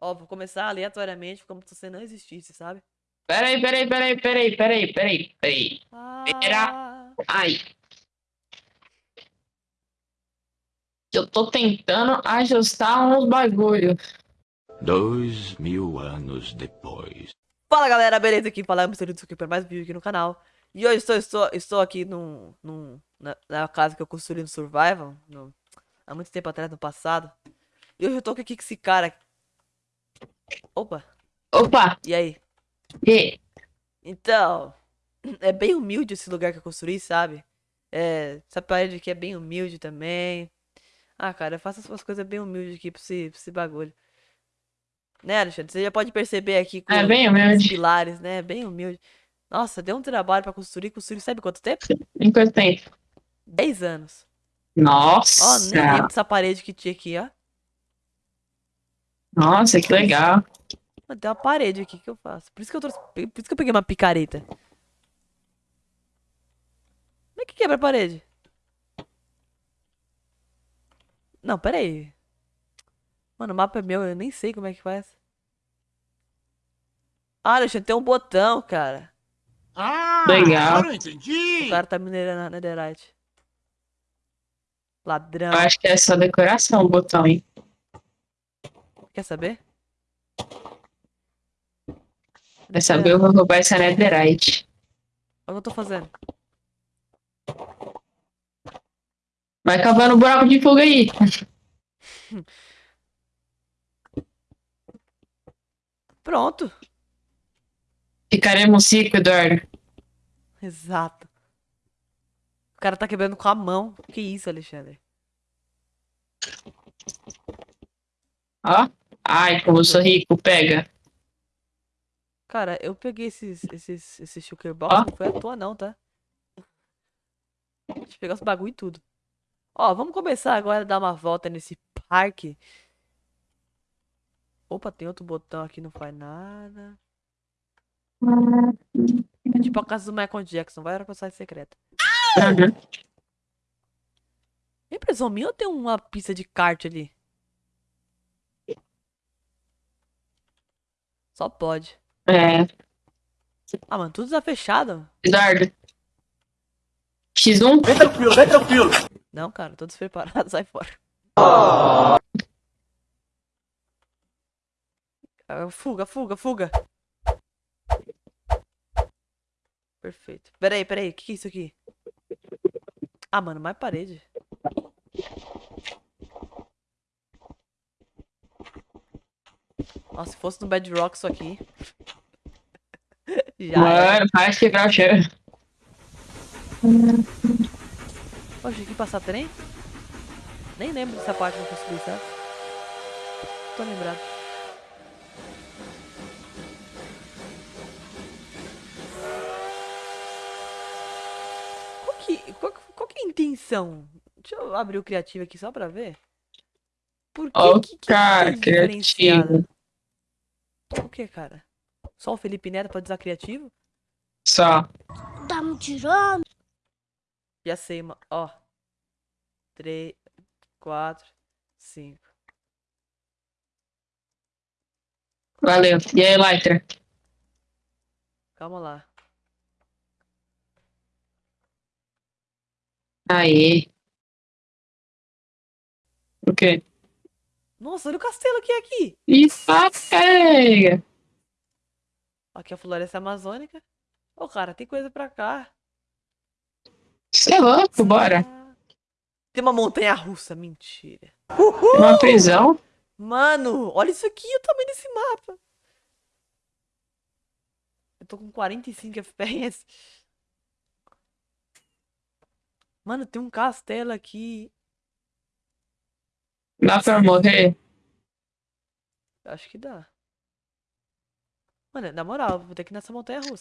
Ó, vou começar aleatoriamente como se você não existisse, sabe? Peraí, peraí, peraí, peraí, peraí, peraí, peraí. Ah, Ai. Eu tô tentando ajustar uns bagulho. Dois mil anos depois. Fala galera, beleza? Aqui fala Mr. Litsuki para mais um vídeo aqui no canal. E hoje estou, estou, estou aqui num, num, na, na casa que eu construí no Survival, no, há muito tempo atrás, no passado. E hoje eu tô aqui com esse cara. Opa, Opa! e aí? E... Então, é bem humilde esse lugar que eu construí, sabe? É, essa parede aqui é bem humilde também. Ah, cara, eu faço as coisas bem humildes aqui pra esse, pra esse bagulho. Né, Alexandre? Você já pode perceber aqui com É bem os humilde. pilares, né? Bem humilde. Nossa, deu um trabalho pra construir. Construir sabe quanto tempo? Em quanto tempo? 10 anos. Ó, Nossa! nem lembro dessa parede que tinha aqui, ó. Nossa, que legal. Mas tem uma parede aqui que eu faço. Por isso que eu trouxe. Por isso que eu peguei uma picareta. Como é que quebra a parede? Não, pera aí. Mano, o mapa é meu, eu nem sei como é que faz. Ah, Alexandre, tem um botão, cara. Ah, Legal. agora eu entendi. O cara tá minerando a netherite. Ladrão. Eu acho que é só decoração o botão, hein? Quer saber? Vai saber, eu vou roubar essa netherite. Olha o que eu tô fazendo. Vai cavando um buraco de fuga aí. Pronto. Ficaremos rico, Eduardo. Exato. O cara tá quebrando com a mão. Que isso, Alexandre? Ó. Ai, como eu sou rico, pega. Cara, eu peguei esses, esses, esses sugar box, Ó. não foi à toa não, tá? Deixa eu pegar os bagulho e tudo. Ó, vamos começar agora a dar uma volta nesse parque. Opa, tem outro botão aqui, não faz nada. É tipo a casa do Michael Jackson, vai pra sair secreta. Uhum. Impressão minha ou tem uma pista de kart ali? Só pode. É. Ah, mano, tudo tá fechado. Eduardo. X1? Vem tranquilo, vem tranquilo. Não, cara, tô despreparado, sai fora. Ah, Fuga, fuga, fuga. Perfeito. Peraí, peraí, o que, que é isso aqui? Ah, mano, mais parede. Nossa, se fosse no Bedrock isso aqui. Já. Mano, faz quebrar o chão. Poxa, aqui passar trem? Nem lembro dessa parte que eu consegui, sabe? Tô lembrado. Qual que, qual, que- qual que é a intenção? Deixa eu abrir o criativo aqui só pra ver. Por que Ó, que, que cara, é diferenciado? criativo. O que, cara? Só o Felipe Neto pode usar criativo? Só. Tá me tirando? Já sei, mano. Ó. 3, 4, 5. Valeu. E aí, Lytra? Calma lá. Aí. O quê? Nossa, olha o castelo que é aqui. Isso, pega. Aqui é a floresta amazônica. Ô, cara, tem coisa pra cá. Você é louco, bora. Tem uma montanha russa, mentira. Uma prisão. Mano, olha isso aqui, o tamanho desse mapa. Eu tô com 45 FPS. Mano, tem um castelo aqui. Dá pra morrer? Acho que dá. Mano, na moral, vou ter que ir nessa montanha russa.